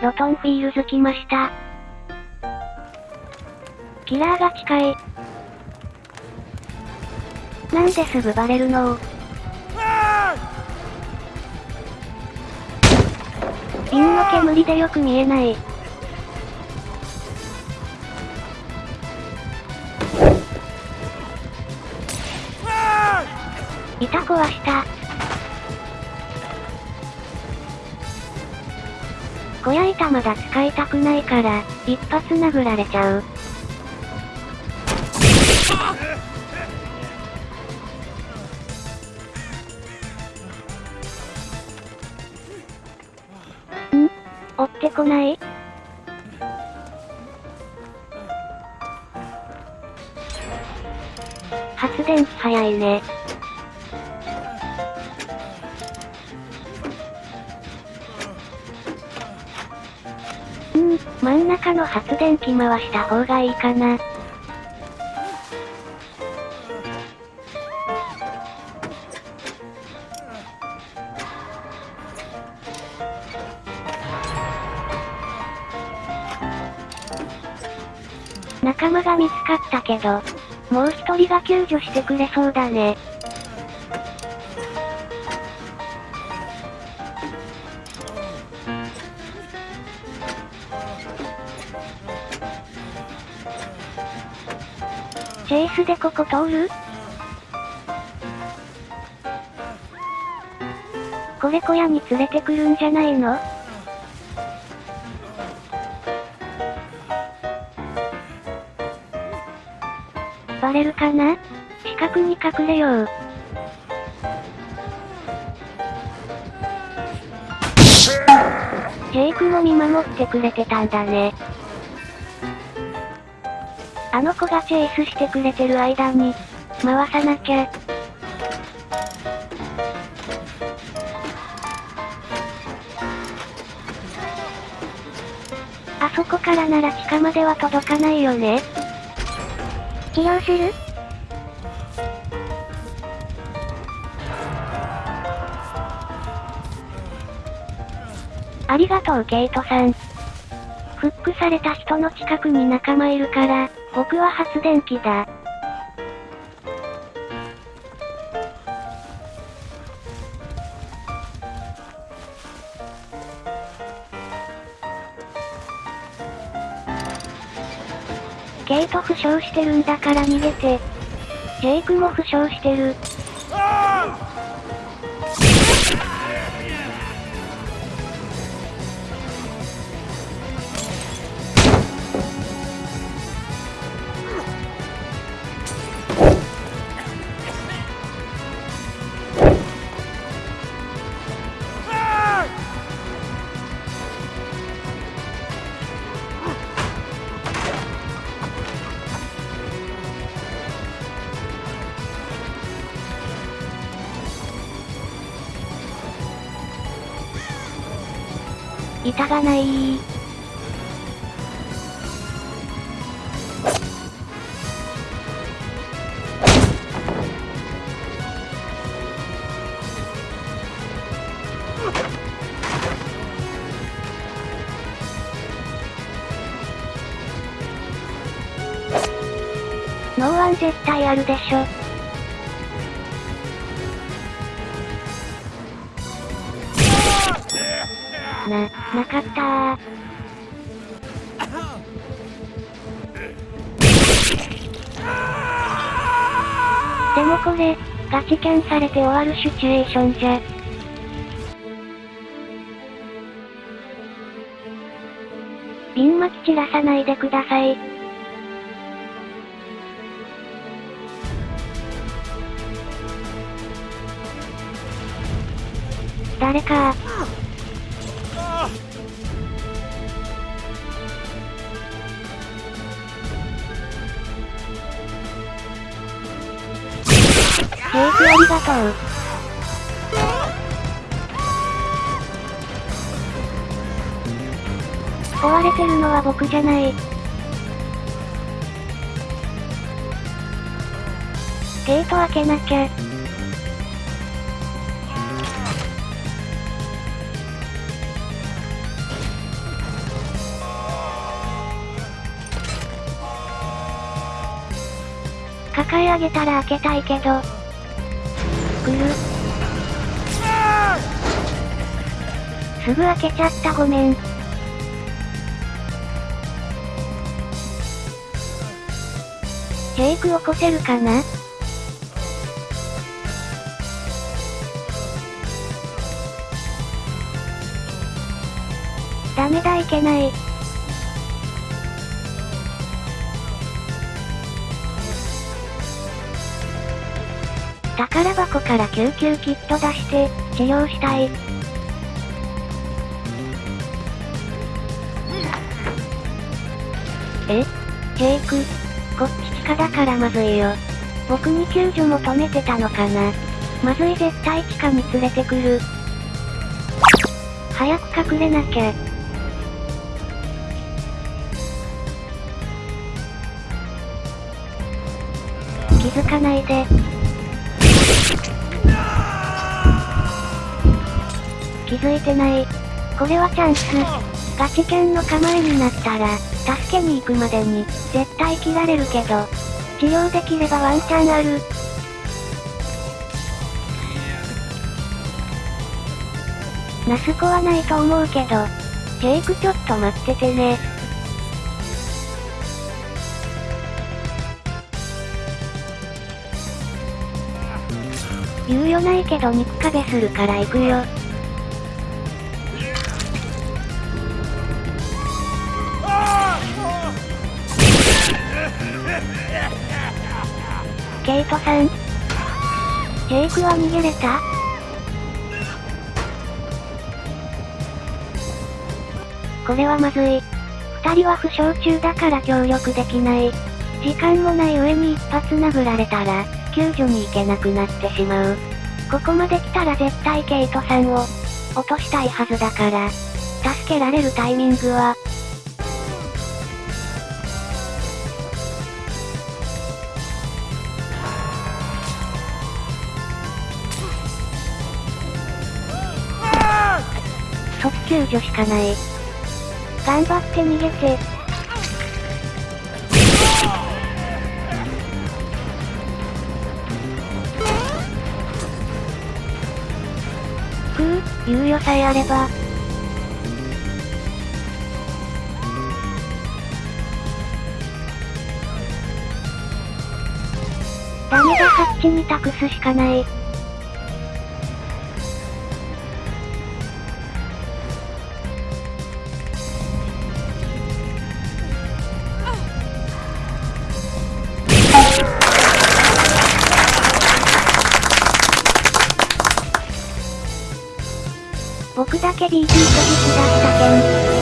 ロトンフィールズ来ました。キラーが近い。なんですぐバレるの？瓶の煙でよく見えない。板壊した。小屋板まだ使いたくないから、一発殴られちゃう。ん？追ってこない？発電機早いね。ん、真ん中の発電機回した方がいいかな。仲間が見つかったけど、もう一人が救助してくれそうだね。チェイスでここ通る？これ小屋に連れてくるんじゃないの？バレるかな？近くに隠れよう。ジェイクも見守ってくれてたんだね。あの子がチェイスしてくれてる間に、回さなきゃ。あそこからなら地下までは届かないよね。治療する？ありがとうケイトさん。フックされた人の近くに仲間いるから、僕は発電機だ。ケイト負傷してるんだから逃げて。ジェイクも負傷してる。板がないノーワン絶対あるでしょ。な、なかったー。でもこれ、ガチキャンされて終わるシチュエーションじゃ。瓶巻き散らさないでください。誰かケーキありがとう。壊れてるのは僕じゃない。ゲート開けなきゃ。抱え上げたら開けたいけど。来るすぐ開けちゃったごめん。ジェイク起こせるかな？ダメだいけない。宝箱から救急キット出して、治療したい。え？ジェイクこっち地下だからまずいよ。僕に救助求めてたのかなまずい絶対地下に連れてくる。早く隠れなきゃ。気づかないで。気づいてない。これはチャンス。ガチ犬の構えになったら、助けに行くまでに、絶対切られるけど、治療できればワンチャンある。ナスコはないと思うけど、ジェイクちょっと待っててね。猶予ないけど肉壁するから行くよ。ケイトさんジェイクは逃げれた？これはまずい。二人は負傷中だから協力できない。時間もない上に一発殴られたら、救助に行けなくなってしまう。ここまで来たら絶対ケイトさんを、落としたいはずだから、助けられるタイミングは、救助しかない。頑張って逃げて。ふう、猶予さえあれば。ダメだ、ハッチに託すしかない。僕だけ DT と引だったけん。